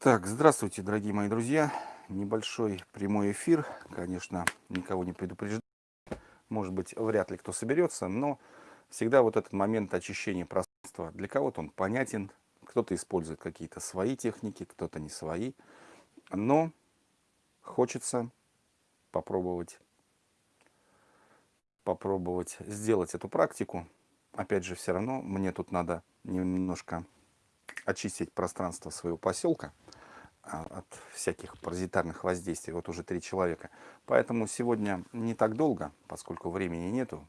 Так, здравствуйте, дорогие мои друзья. Небольшой прямой эфир, конечно, никого не предупреждаю. Может быть, вряд ли кто соберется, но всегда вот этот момент очищения пространства, для кого-то он понятен, кто-то использует какие-то свои техники, кто-то не свои. Но хочется попробовать, попробовать сделать эту практику. Опять же, все равно мне тут надо немножко очистить пространство своего поселка от всяких паразитарных воздействий. Вот уже три человека. Поэтому сегодня не так долго, поскольку времени нету.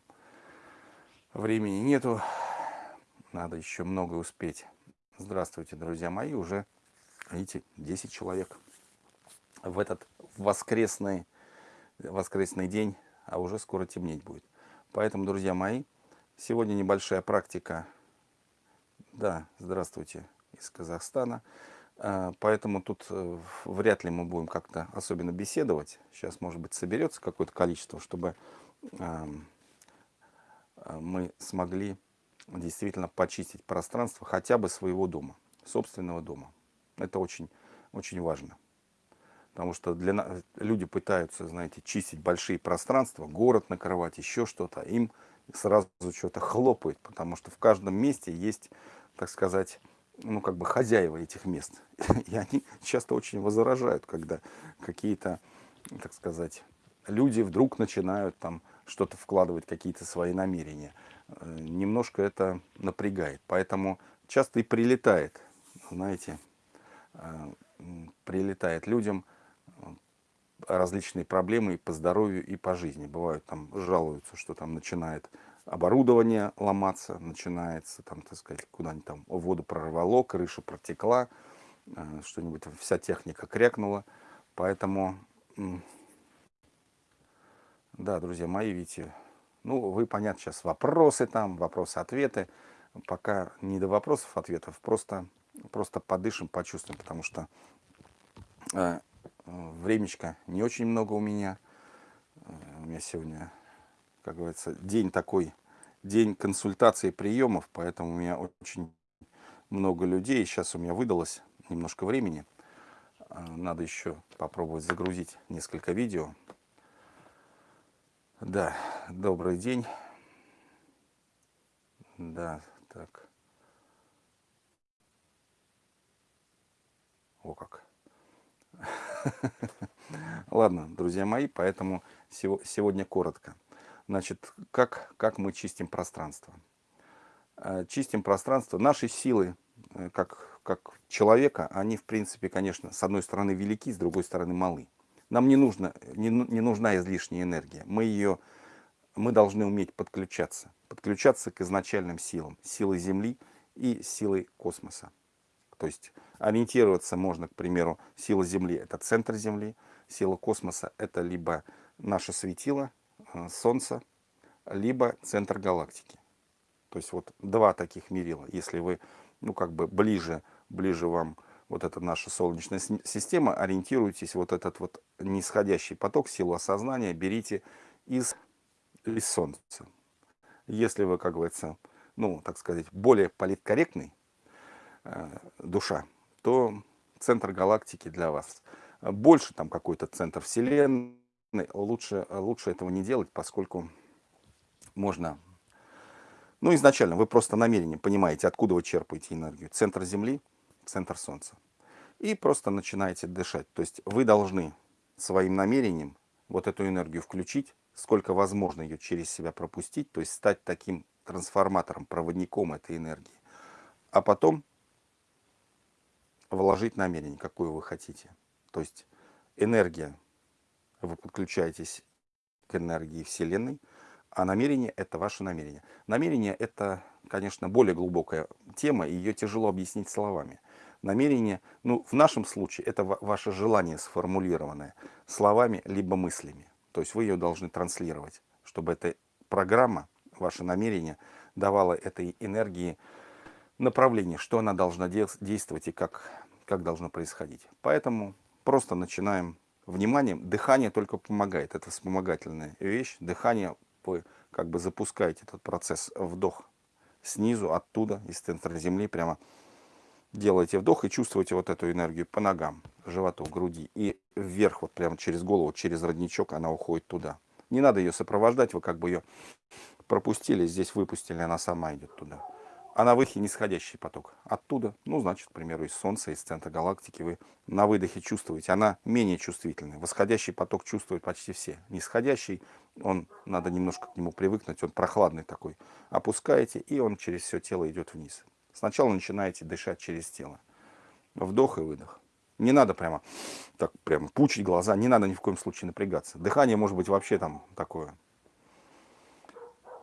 Времени нету. Надо еще много успеть. Здравствуйте, друзья мои. Уже, видите, 10 человек. В этот воскресный, воскресный день, а уже скоро темнеть будет. Поэтому, друзья мои, сегодня небольшая практика. Да, здравствуйте из Казахстана. А, поэтому тут э, вряд ли мы будем как-то особенно беседовать. Сейчас, может быть, соберется какое-то количество, чтобы а, мы смогли действительно почистить пространство хотя бы своего дома, собственного дома. Это очень, очень важно. Потому что для, люди пытаются, знаете, чистить большие пространства, город накрывать, еще что-то. Им сразу что-то хлопает, потому что в каждом месте есть, так сказать, ну, как бы хозяева этих мест. И они часто очень возражают, когда какие-то, так сказать, люди вдруг начинают там что-то вкладывать, какие-то свои намерения. Э, немножко это напрягает. Поэтому часто и прилетает, знаете, э, прилетает людям э, различные проблемы и по здоровью, и по жизни. Бывают там жалуются, что там начинает оборудование ломаться, начинается там, так сказать, куда-нибудь там воду прорвало, крыша протекла, э, что-нибудь, вся техника крякнула. Поэтому, да, друзья мои, видите, ну, вы, понятно, сейчас вопросы там, вопросы-ответы. Пока не до вопросов-ответов, просто, просто подышим, почувствуем, потому что э, времечко не очень много у меня. Э, у меня сегодня как говорится, день такой, день консультаций, приемов, поэтому у меня очень много людей. Сейчас у меня выдалось немножко времени. А, надо еще попробовать загрузить несколько видео. Да, добрый день. Да, так. О как. Ладно, друзья мои, поэтому сегодня коротко. Значит, как, как мы чистим пространство? Э, чистим пространство. Наши силы, э, как, как человека, они, в принципе, конечно, с одной стороны велики, с другой стороны малы. Нам не, нужно, не, не нужна излишняя энергия. Мы, ее, мы должны уметь подключаться. Подключаться к изначальным силам. Силы Земли и силой космоса. То есть ориентироваться можно, к примеру, сила Земли – это центр Земли, сила космоса – это либо наше светило, Солнца, либо центр галактики. То есть вот два таких мерила. Если вы, ну как бы ближе, ближе вам вот эта наша Солнечная система, ориентируйтесь, вот этот вот нисходящий поток, силу осознания берите из, из Солнца. Если вы, как говорится, ну, так сказать, более политкорректный э, душа, то центр галактики для вас. Больше там какой-то центр Вселенной, лучше, лучше этого не делать, поскольку можно... Ну, изначально вы просто намерение понимаете, откуда вы черпаете энергию. Центр Земли, центр Солнца. И просто начинаете дышать. То есть вы должны своим намерением вот эту энергию включить, сколько возможно ее через себя пропустить, то есть стать таким трансформатором, проводником этой энергии. А потом вложить намерение, какое вы хотите. То есть энергия вы подключаетесь к энергии Вселенной, а намерение – это ваше намерение. Намерение – это, конечно, более глубокая тема, и ее тяжело объяснить словами. Намерение, ну, в нашем случае, это ваше желание сформулированное словами либо мыслями. То есть вы ее должны транслировать, чтобы эта программа, ваше намерение, давала этой энергии направление, что она должна действовать и как, как должно происходить. Поэтому просто начинаем вниманием. Дыхание только помогает. Это вспомогательная вещь. Дыхание, вы как бы запускаете этот процесс. Вдох снизу, оттуда, из центра земли, прямо делаете вдох и чувствуете вот эту энергию по ногам, животу, груди. И вверх, вот прямо через голову, через родничок она уходит туда. Не надо ее сопровождать, вы как бы ее пропустили, здесь выпустили, она сама идет туда. А на выдохе нисходящий поток. Оттуда, ну, значит, к примеру, из Солнца, из центра галактики вы на выдохе чувствуете. Она менее чувствительная. Восходящий поток чувствуют почти все. Нисходящий, он, надо немножко к нему привыкнуть, он прохладный такой. Опускаете, и он через все тело идет вниз. Сначала начинаете дышать через тело. Вдох и выдох. Не надо прямо так прямо пучить глаза, не надо ни в коем случае напрягаться. Дыхание может быть вообще там такое.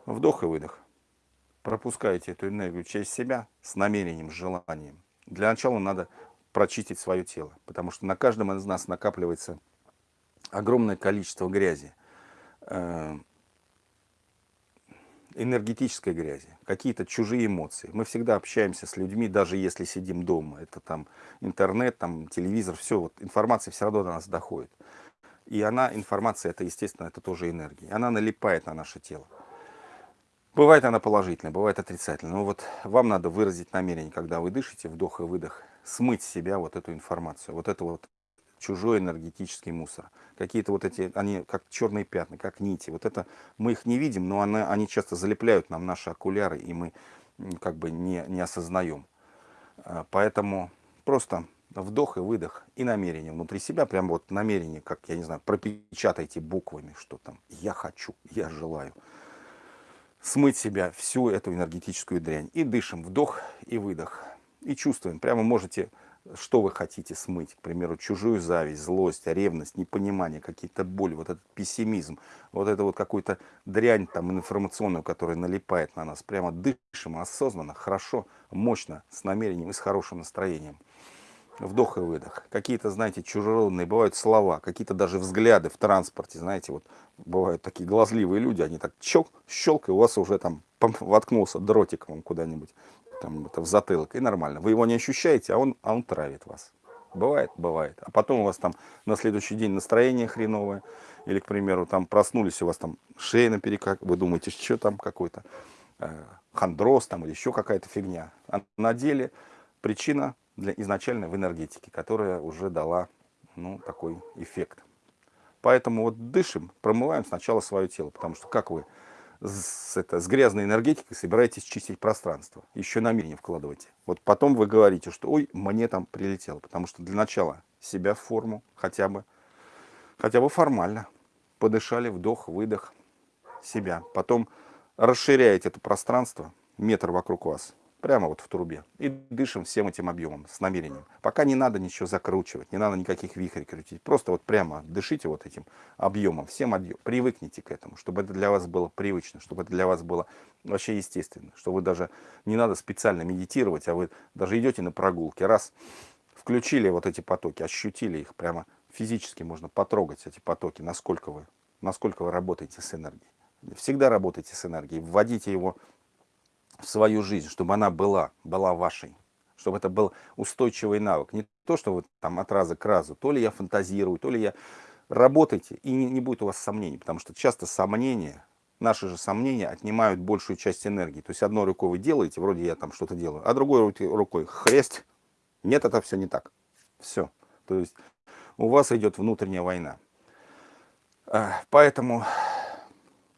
Вдох и выдох. Пропускаете эту энергию через себя с намерением, с желанием. Для начала надо прочистить свое тело, потому что на каждом из нас накапливается огромное количество грязи, э, энергетической грязи, какие-то чужие эмоции. Мы всегда общаемся с людьми, даже если сидим дома. Это там интернет, там телевизор, все, вот информация все равно до нас доходит. И она, информация, это, естественно, это тоже энергия. Она налипает на наше тело. Бывает она положительная, бывает отрицательная. Но вот вам надо выразить намерение, когда вы дышите, вдох и выдох, смыть с себя вот эту информацию, вот это вот чужой энергетический мусор. Какие-то вот эти, они как черные пятна, как нити. Вот это мы их не видим, но они, они часто залепляют нам наши окуляры, и мы как бы не, не осознаем. А, поэтому просто вдох и выдох и намерение внутри себя, прям вот намерение, как, я не знаю, пропечатайте буквами, что там «я хочу», «я желаю». Смыть себя всю эту энергетическую дрянь. И дышим, вдох и выдох. И чувствуем, прямо можете что вы хотите смыть, к примеру, чужую зависть, злость, ревность, непонимание, какие-то боли, вот этот пессимизм, вот это вот какую-то дрянь там информационную, которая налипает на нас. Прямо дышим осознанно, хорошо, мощно, с намерением и с хорошим настроением. Вдох и выдох. Какие-то, знаете, чужеродные бывают слова, какие-то даже взгляды в транспорте, знаете, вот бывают такие глазливые люди, они так чок, щелк, и у вас уже там воткнулся дротиком куда-нибудь там, это в затылок, и нормально. Вы его не ощущаете, а он, а он травит вас. Бывает, бывает. А потом у вас там на следующий день настроение хреновое, или, к примеру, там проснулись, у вас там шея наперекак, вы думаете, что там какой-то э, хондроз там или еще какая-то фигня. А на деле причина для изначально в энергетике, которая уже дала ну, такой эффект. Поэтому вот дышим, промываем сначала свое тело, потому что как вы с, это, с грязной энергетикой собираетесь чистить пространство. Еще намерение вкладывайте. Вот потом вы говорите, что ой, мне там прилетело. Потому что для начала себя в форму хотя бы, хотя бы формально. Подышали, вдох, выдох себя. Потом расширяете это пространство, метр вокруг вас прямо вот в трубе. И дышим всем этим объемом с намерением. Пока не надо ничего закручивать, не надо никаких вихрей крутить. Просто вот прямо дышите вот этим объемом, всем объемом. Привыкните к этому, чтобы это для вас было привычно, чтобы это для вас было вообще естественно. Что вы даже не надо специально медитировать, а вы даже идете на прогулке. Раз включили вот эти потоки, ощутили их прямо физически, можно потрогать эти потоки, насколько вы, насколько вы работаете с энергией. Всегда работайте с энергией, вводите его в свою жизнь, чтобы она была, была вашей, чтобы это был устойчивый навык. Не то, что вы там от раза к разу, то ли я фантазирую, то ли я... Работайте, и не, не будет у вас сомнений, потому что часто сомнения, наши же сомнения отнимают большую часть энергии. То есть одной рукой вы делаете, вроде я там что-то делаю, а другой рукой хрест. Нет, это все не так. Все. То есть у вас идет внутренняя война. Поэтому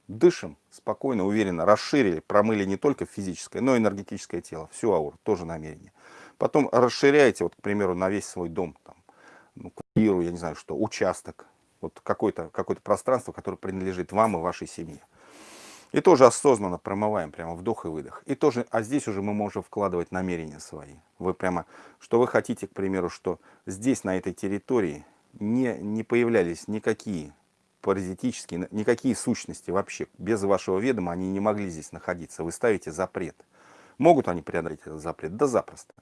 дышим спокойно, уверенно, расширили, промыли не только физическое, но и энергетическое тело, всю ауру, тоже намерение. Потом расширяете, вот, к примеру, на весь свой дом, там, ну, квартиру, я не знаю что, участок, вот какое-то какое, -то, пространство, которое принадлежит вам и вашей семье. И тоже осознанно промываем, прямо вдох и выдох. И тоже, а здесь уже мы можем вкладывать намерения свои. Вы прямо, что вы хотите, к примеру, что здесь, на этой территории, не, не появлялись никакие паразитические, никакие сущности вообще, без вашего ведома они не могли здесь находиться. Вы ставите запрет. Могут они преодолеть этот запрет? Да запросто.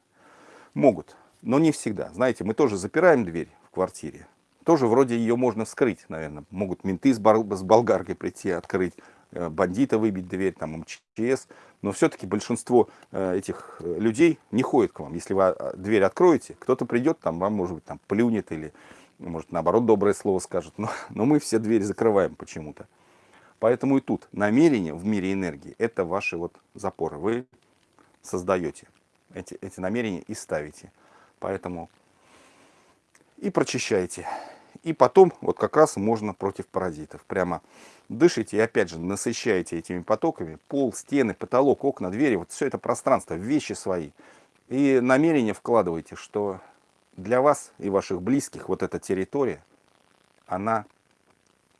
Могут, но не всегда. Знаете, мы тоже запираем дверь в квартире. Тоже вроде ее можно вскрыть, наверное. Могут менты с, бар, с болгаркой прийти, открыть, э, бандита выбить дверь, там МЧС. Но все-таки большинство э, этих э, людей не ходит к вам. Если вы а, дверь откроете, кто-то придет, там вам, может быть, там плюнет или может, наоборот, доброе слово скажет, но, но мы все двери закрываем почему-то. Поэтому и тут намерение в мире энергии – это ваши вот запоры. Вы создаете эти, эти намерения и ставите. Поэтому и прочищайте. И потом вот как раз можно против паразитов. Прямо дышите и опять же насыщаете этими потоками пол, стены, потолок, окна, двери. Вот все это пространство, вещи свои. И намерение вкладывайте, что для вас и ваших близких вот эта территория, она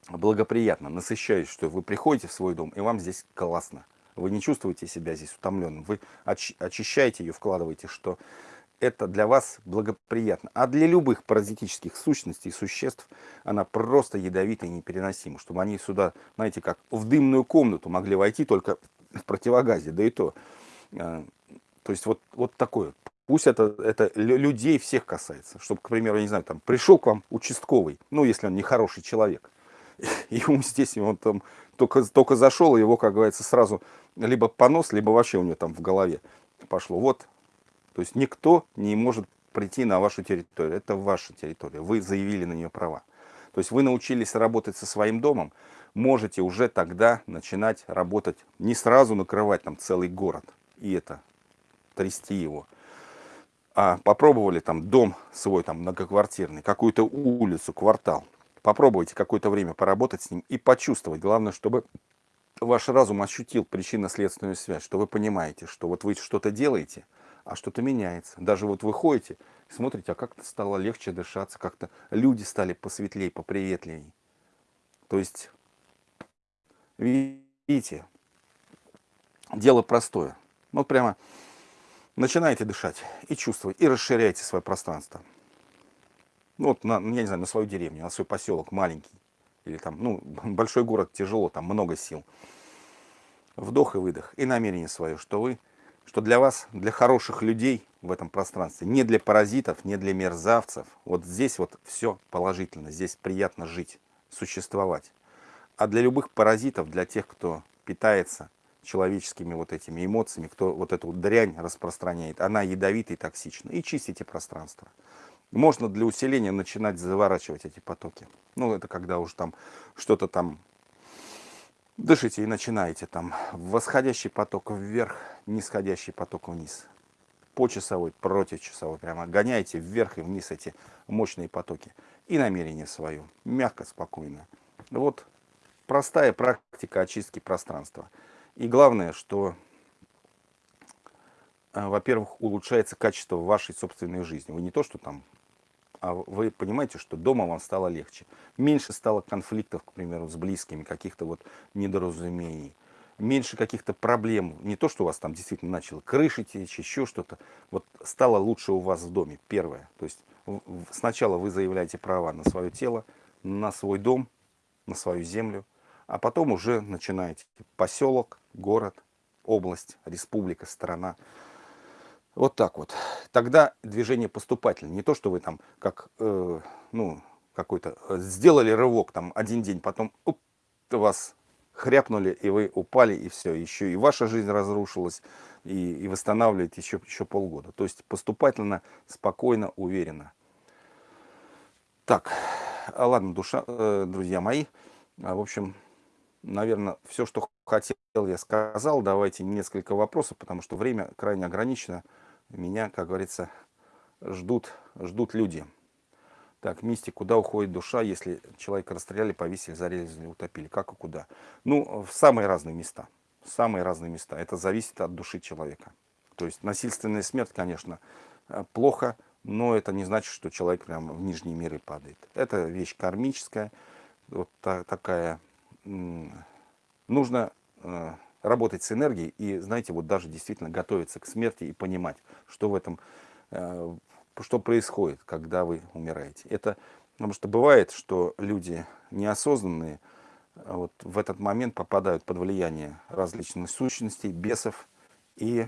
благоприятна, насыщающая, что вы приходите в свой дом, и вам здесь классно. Вы не чувствуете себя здесь утомленным. Вы очищаете ее, вкладываете, что это для вас благоприятно. А для любых паразитических сущностей, существ, она просто ядовитая и непереносима. Чтобы они сюда, знаете, как в дымную комнату могли войти только в противогазе, да и то. Э, то есть вот, вот такое. Пусть это, это людей всех касается. Чтобы, к примеру, я не знаю, там пришел к вам участковый, ну, если он не хороший человек, и ему здесь, он там только, только зашел, и его, как говорится, сразу либо понос, либо вообще у него там в голове пошло. Вот то есть никто не может прийти на вашу территорию. Это ваша территория. Вы заявили на нее права. То есть вы научились работать со своим домом, можете уже тогда начинать работать, не сразу накрывать там целый город и это, трясти его. А попробовали там дом свой, там многоквартирный, какую-то улицу, квартал. Попробуйте какое-то время поработать с ним и почувствовать. Главное, чтобы ваш разум ощутил причинно-следственную связь, что вы понимаете, что вот вы что-то делаете – а что-то меняется. Даже вот вы ходите, смотрите, а как-то стало легче дышаться, как-то люди стали посветлее, поприветливее. То есть, видите, дело простое. Вот прямо начинаете дышать и чувствовать, и расширяете свое пространство. Ну, вот, на, я не знаю, на свою деревню, на свой поселок маленький. Или там, ну, большой город тяжело, там много сил. Вдох и выдох. И намерение свое, что вы что для вас, для хороших людей в этом пространстве, не для паразитов, не для мерзавцев, вот здесь вот все положительно, здесь приятно жить, существовать. А для любых паразитов, для тех, кто питается человеческими вот этими эмоциями, кто вот эту дрянь распространяет, она ядовита и токсична. И чистите пространство. Можно для усиления начинать заворачивать эти потоки. Ну, это когда уже там что-то там Дышите и начинаете там восходящий поток вверх, нисходящий поток вниз. По часовой, против часовой. Прямо гоняйте вверх и вниз эти мощные потоки. И намерение свое. Мягко, спокойно. Вот простая практика очистки пространства. И главное, что, э, во-первых, улучшается качество вашей собственной жизни. Вы не то, что там а вы понимаете, что дома вам стало легче. Меньше стало конфликтов, к примеру, с близкими, каких-то вот недоразумений. Меньше каких-то проблем. Не то, что у вас там действительно начало крыши течь, еще что-то. Вот стало лучше у вас в доме, первое. То есть сначала вы заявляете права на свое тело, на свой дом, на свою землю, а потом уже начинаете поселок, город, область, республика, страна. Вот так вот. Тогда движение поступательное. Не то, что вы там как, э, ну, какой-то, э, сделали рывок там один день, потом уп, вас хряпнули, и вы упали, и все. Еще и ваша жизнь разрушилась, и, и восстанавливаете еще, еще полгода. То есть поступательно, спокойно, уверенно. Так, а ладно, душа, э, друзья мои. А, в общем, наверное, все, что хотел, я сказал. Давайте несколько вопросов, потому что время крайне ограничено меня, как говорится, ждут, ждут люди. Так, мистик, куда уходит душа, если человека расстреляли, повесили, зарезали, утопили? Как и куда? Ну, в самые разные места. В самые разные места. Это зависит от души человека. То есть насильственная смерть, конечно, э, плохо, но это не значит, что человек прямо в нижние миры падает. Это вещь кармическая, вот та, такая. Нужно э, работать с энергией и, знаете, вот даже действительно готовиться к смерти и понимать, что в этом, э, что происходит, когда вы умираете. Это потому что бывает, что люди неосознанные э, вот в этот момент попадают под влияние различных сущностей, бесов и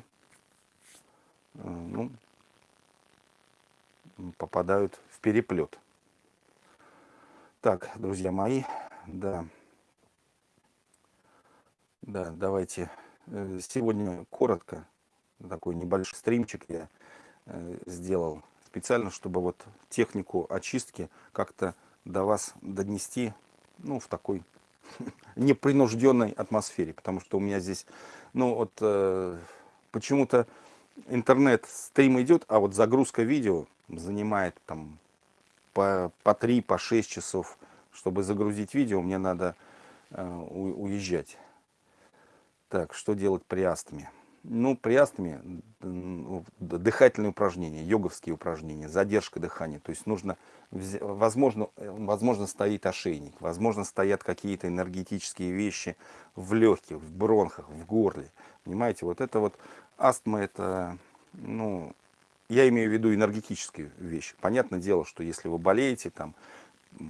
ну, попадают в переплет. Так, друзья мои, да. Да, давайте. Э, сегодня коротко, такой небольшой стримчик я э, сделал специально, чтобы вот технику очистки как-то до вас донести, ну, в такой непринужденной атмосфере, потому что у меня здесь, ну, вот э, почему-то интернет, стрим идет, а вот загрузка видео занимает там по, по 3, по 6 часов. Чтобы загрузить видео, мне надо э, уезжать. Так, что делать при астме? Ну, при астме дыхательные упражнения, йоговские упражнения, задержка дыхания. То есть нужно, возможно, возможно стоит ошейник, возможно стоят какие-то энергетические вещи в легких, в бронхах, в горле. Понимаете, вот это вот астма, это, ну, я имею в виду энергетические вещи. Понятное дело, что если вы болеете, там,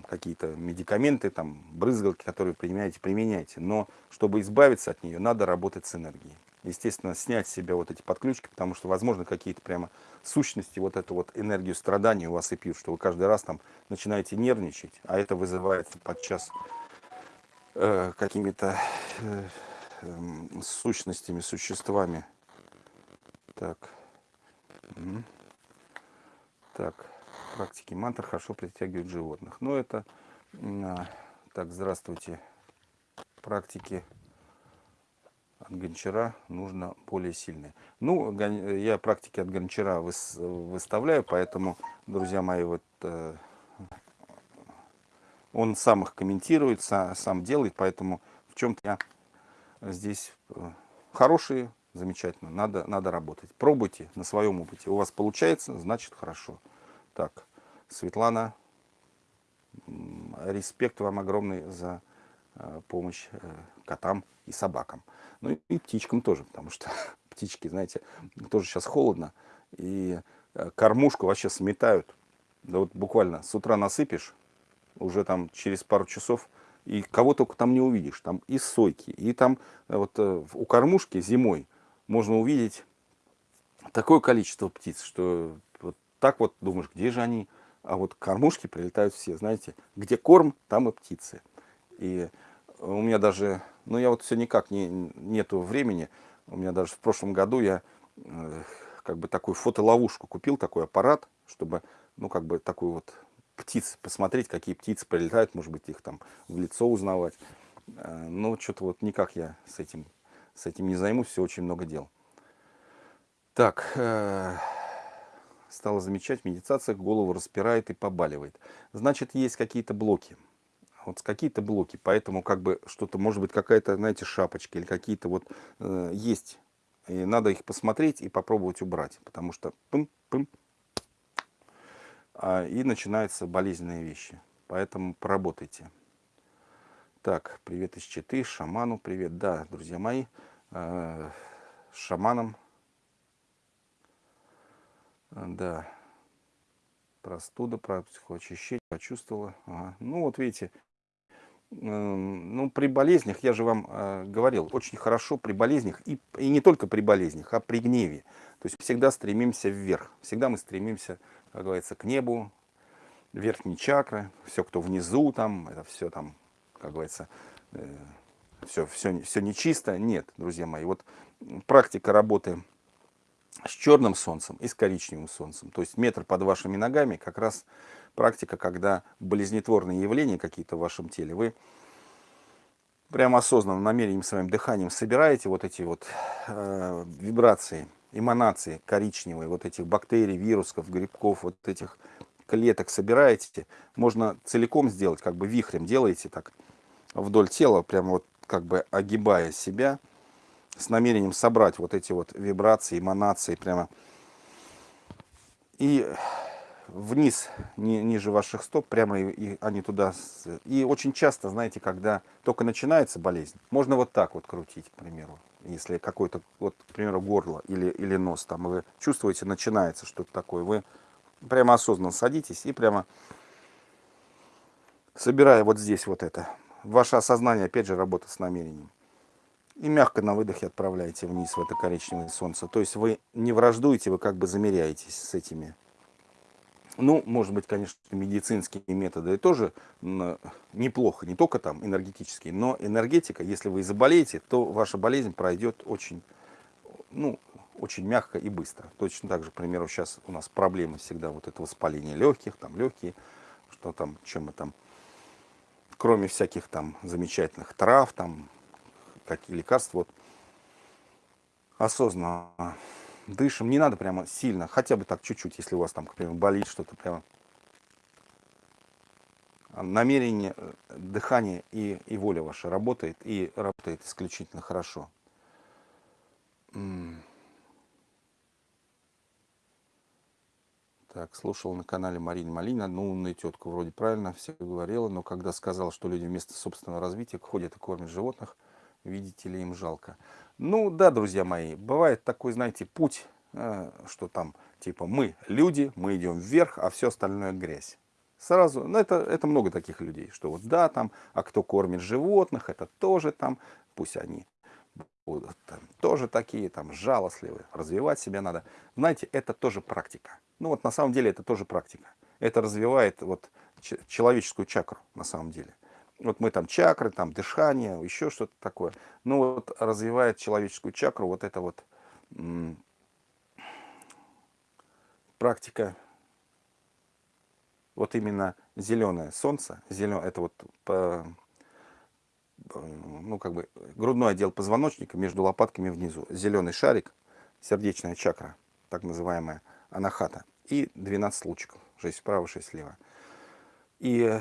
какие-то медикаменты, там, брызгалки, которые применяете, применяйте. Но чтобы избавиться от нее, надо работать с энергией. Естественно, снять с себя вот эти подключки, потому что, возможно, какие-то прямо сущности, вот эту вот энергию страдания у вас и пьют, что вы каждый раз там начинаете нервничать, а это вызывается подчас э, какими-то э, э, сущностями, существами. Так. Так практики мантр хорошо притягивают животных. Но это, а, так, здравствуйте, практики от гончара нужно более сильные. Ну, я практики от гончара выставляю, поэтому, друзья мои, вот э, он сам их комментирует, сам делает, поэтому в чем-то я здесь э, хорошие, замечательно, надо, надо работать. Пробуйте на своем опыте. У вас получается, значит хорошо. Так, Светлана, респект вам огромный за э, помощь э, котам и собакам. Ну и птичкам тоже, потому что птички, знаете, тоже сейчас холодно. И э, кормушку вообще сметают. Да вот буквально с утра насыпешь, уже там через пару часов, и кого только там не увидишь. Там и сойки, и там вот у кормушки зимой можно увидеть такое количество птиц, что так вот думаешь, где же они? а вот кормушки прилетают все, знаете, где корм, там и птицы. И у меня даже, ну я вот все никак не, нету времени, у меня даже в прошлом году я э, как бы такую фотоловушку купил, такой аппарат, чтобы, ну как бы такую вот птиц, посмотреть, какие птицы прилетают, может быть их там в лицо узнавать. Э, но что-то вот никак я с этим, с этим не займусь, все очень много дел. Так, э стала замечать, в медитациях голову распирает и побаливает. Значит, есть какие-то блоки. Вот какие-то блоки, поэтому как бы что-то, может быть, какая-то, знаете, шапочка или какие-то вот э, есть. И надо их посмотреть и попробовать убрать, потому что пым-пым, а, и начинаются болезненные вещи. Поэтому поработайте. Так, привет из Читы, шаману привет. Да, друзья мои, э, шаманом а, да. Простуда, психоочищение, почувствовала. Ага. Ну, вот видите, ну, при болезнях, я же вам э, говорил, очень хорошо при болезнях, и, и не только при болезнях, а при гневе. То есть всегда стремимся вверх, всегда мы стремимся, как говорится, к небу, верхние чакры, все, кто внизу, там, это все там, как говорится, э, все, все, все нечисто. Нет, друзья мои, вот практика работы с черным солнцем и с коричневым солнцем. То есть метр под вашими ногами как раз практика, когда болезнетворные явления какие-то в вашем теле, вы прямо осознанным намерением своим дыханием собираете вот эти вот э, вибрации, эманации коричневые, вот этих бактерий, вирусов, грибков, вот этих клеток собираете. Можно целиком сделать, как бы вихрем делаете так вдоль тела, прямо вот как бы огибая себя с намерением собрать вот эти вот вибрации, эманации прямо. И вниз, ни, ниже ваших стоп, прямо и, и они туда. И очень часто, знаете, когда только начинается болезнь, можно вот так вот крутить, к примеру. Если какой-то, вот, к примеру, горло или, или нос, там вы чувствуете, начинается что-то такое, вы прямо осознанно садитесь и прямо собирая вот здесь вот это. Ваше осознание, опять же, работа с намерением и мягко на выдохе отправляете вниз в это коричневое солнце. То есть вы не враждуете, вы как бы замеряетесь с этими. Ну, может быть, конечно, медицинские методы тоже неплохо, не только там энергетические, но энергетика, если вы заболеете, то ваша болезнь пройдет очень, ну, очень мягко и быстро. Точно так же, к примеру, сейчас у нас проблемы всегда вот это воспаление легких, там легкие, что там, чем мы там, кроме всяких там замечательных трав, там какие лекарства. Вот осознанно дышим. Не надо прямо сильно, хотя бы так чуть-чуть, если у вас там, например, болит что-то прямо. Намерение, э, дыхание и, и воля ваша работает, и работает исключительно хорошо. Так, слушал на канале Марина Малина, ну, умная тетка, вроде правильно все говорила, но когда сказала, что люди вместо собственного развития ходят и кормят животных, видите ли, им жалко. Ну, да, друзья мои, бывает такой, знаете, путь, э, что там, типа, мы люди, мы идем вверх, а все остальное грязь. Сразу, ну, это, это много таких людей, что вот, да, там, а кто кормит животных, это тоже там, пусть они будут там, тоже такие, там, жалостливые, развивать себя надо. Знаете, это тоже практика. Ну вот на самом деле это тоже практика. Это развивает вот человеческую чакру на самом деле. Вот мы там чакры, там дыхание, еще что-то такое. Ну вот развивает человеческую чакру вот это вот практика, вот именно зеленое солнце, зеленое, это вот по, ну как бы грудной отдел позвоночника между лопатками внизу, зеленый шарик, сердечная чакра, так называемая анахата и 12 лучиков, 6 справа, 6 слева. И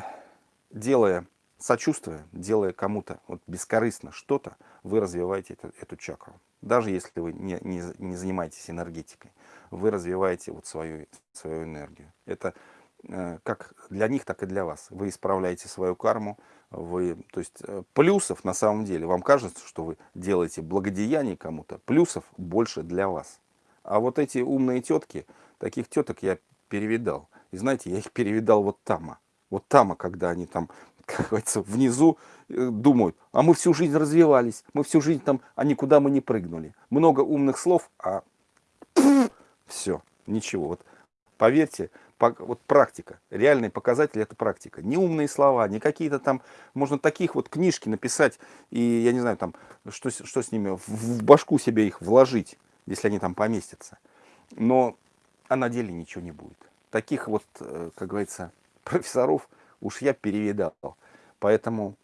делая сочувствие, делая кому-то вот бескорыстно что-то, вы развиваете эту, эту чакру. Даже если вы не, не, не занимаетесь энергетикой, вы развиваете вот свою, свою энергию. Это э, как для них, так и для вас. Вы исправляете свою карму, вы, то есть э, плюсов на самом деле, вам кажется, что вы делаете благодеяние кому-то, плюсов больше для вас. А вот эти умные тетки, таких теток я перевидал. И знаете, я их перевидал вот там. Вот там, когда они там, как говорится, внизу э, думают, а мы всю жизнь развивались, мы всю жизнь там, а никуда мы не прыгнули. Много умных слов, а все, ничего. Вот поверьте, вот практика, реальный показатель это практика. Не умные слова, не какие-то там, можно таких вот книжки написать, и я не знаю, там, что, что с ними, в, башку себе их вложить если они там поместятся. Но а на деле ничего не будет. Таких вот, э, как говорится, профессоров уж я перевидал. Поэтому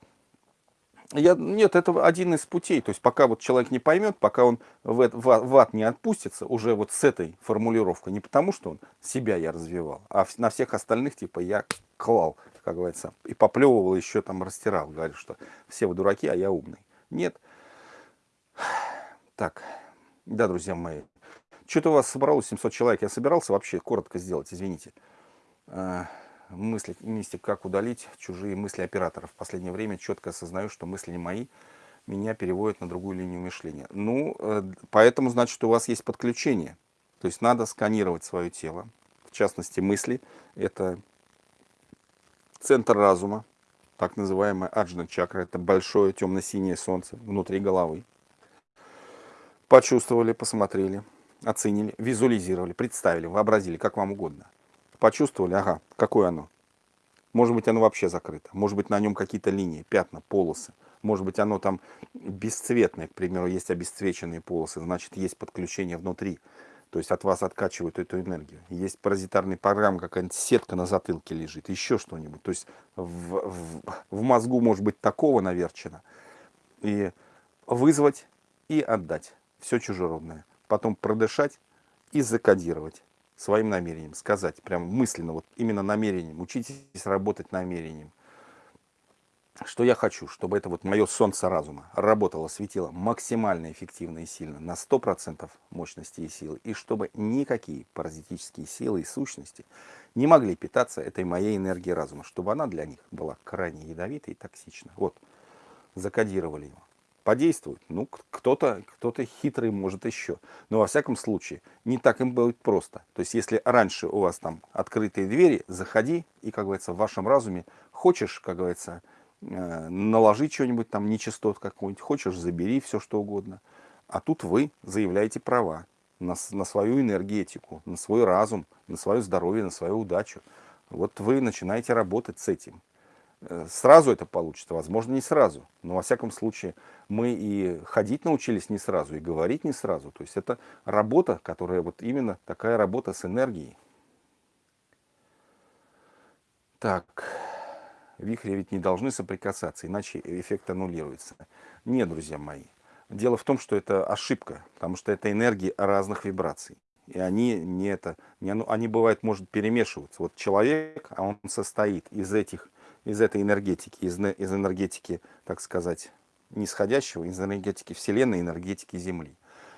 я, нет, это один из путей. То есть пока вот человек не поймет, пока он в, в, в ад не отпустится, уже вот с этой формулировкой, не потому что он себя я развивал, а на всех остальных типа я клал, как говорится, и поплевывал, еще там растирал, говорил, что все вы дураки, а я умный. Нет. Так. Да, друзья мои. Что-то у вас собралось 700 человек. Я собирался вообще коротко сделать, извините. А, мысли, мистик, как удалить чужие мысли операторов. В последнее время четко осознаю, что мысли не мои, меня переводят на другую линию мышления. Ну, э, поэтому значит, у вас есть подключение. То есть надо сканировать свое тело. В частности, мысли. Это центр разума, так называемая аджна чакра. Это большое темно-синее солнце внутри головы почувствовали, посмотрели, оценили, визуализировали, представили, вообразили, как вам угодно. Почувствовали, ага, какое оно. Может быть, оно вообще закрыто. Может быть, на нем какие-то линии, пятна, полосы. Может быть, оно там бесцветное, к примеру, есть обесцвеченные полосы, значит, есть подключение внутри. То есть от вас откачивают эту энергию. Есть паразитарная программа, какая-нибудь сетка на затылке лежит, еще что-нибудь. То есть в, в, в мозгу может быть такого наверчено. И вызвать и отдать все чужеродное. Потом продышать и закодировать своим намерением, сказать прям мысленно, вот именно намерением, учитесь работать намерением. Что я хочу, чтобы это вот мое солнце разума работало, светило максимально эффективно и сильно, на 100% мощности и силы, и чтобы никакие паразитические силы и сущности не могли питаться этой моей энергией разума, чтобы она для них была крайне ядовитой и токсична. Вот, закодировали его подействует. Ну, кто-то кто, -то, хитрый может еще. Но во всяком случае, не так им будет просто. То есть, если раньше у вас там открытые двери, заходи, и, как говорится, в вашем разуме хочешь, как говорится, э, наложить что-нибудь там, нечистот какую-нибудь, хочешь, забери все, что угодно. А тут вы заявляете права на, на свою энергетику, на свой разум, на свое здоровье, на свою удачу. Вот вы начинаете работать с этим. Э, сразу это получится, возможно, не сразу. Но, во всяком случае, мы и ходить научились не сразу, и говорить не сразу. То есть это работа, которая вот именно такая работа с энергией. Так, вихри ведь не должны соприкасаться, иначе эффект аннулируется. Нет, друзья мои, Дело в том, что это ошибка, потому что это энергии разных вибраций. И они не это, не, они бывают, может перемешиваться. Вот человек, а он состоит из этих, из этой энергетики, из, из энергетики, так сказать, нисходящего, из энергетики Вселенной, энергетики Земли.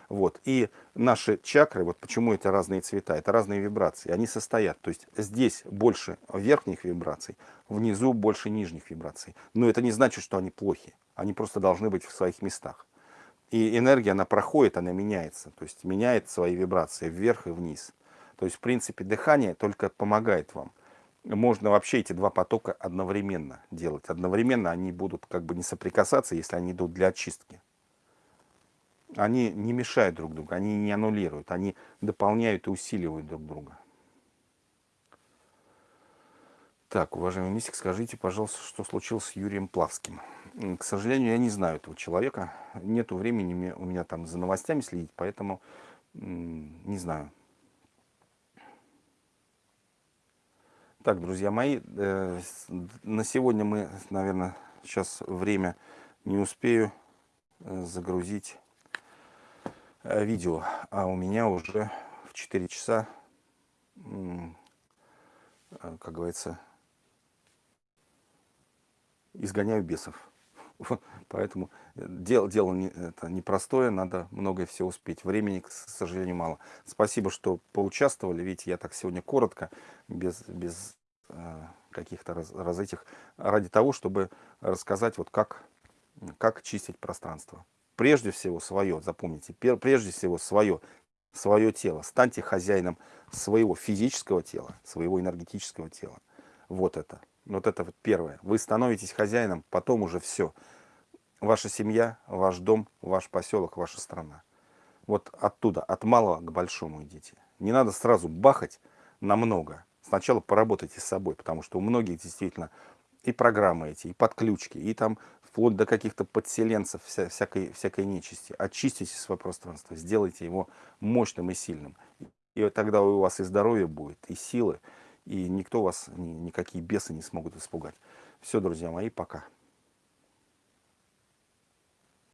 Вот. И наши чакры, вот почему это разные цвета, это разные вибрации, они состоят. То есть здесь больше верхних вибраций, внизу больше нижних вибраций. Но это не значит, что они плохи. Они просто должны быть в своих местах. И энергия, она проходит, она меняется. То есть меняет свои вибрации вверх и вниз. То есть, в принципе, дыхание только помогает вам. Можно вообще эти два потока одновременно делать. Одновременно они будут как бы не соприкасаться, если они идут для очистки они не мешают друг другу, они не аннулируют, они дополняют и усиливают друг друга. Так, уважаемый мистик, скажите, пожалуйста, что случилось с Юрием Плавским? К сожалению, я не знаю этого человека. Нету времени у меня там за новостями следить, поэтому не знаю. Так, друзья мои, э, на сегодня мы, наверное, сейчас время не успею э, загрузить Э, видео, а у меня уже в 4 часа, как говорится, изгоняю бесов. Поэтому дело, дело не, это непростое, надо многое все успеть. Времени, к сожалению, мало. Спасибо, что поучаствовали. Видите, я так сегодня коротко, без, без э, каких-то раз, раз этих, ради того, чтобы рассказать, вот как, как чистить пространство прежде всего свое, запомните, прежде всего свое, свое тело. Станьте хозяином своего физического тела, своего энергетического тела. Вот это. Вот это вот первое. Вы становитесь хозяином, потом уже все. Ваша семья, ваш дом, ваш поселок, ваша страна. Вот оттуда, от малого к большому идите. Не надо сразу бахать на много. Сначала поработайте с собой, потому что у многих действительно и программы эти, и подключки, и там вплоть до каких-то подселенцев, вся, всякой, всякой нечисти. Очистите свое пространство, сделайте его мощным и сильным. И тогда у вас и здоровье будет, и силы, и никто вас, никакие бесы не смогут испугать. Все, друзья мои, пока.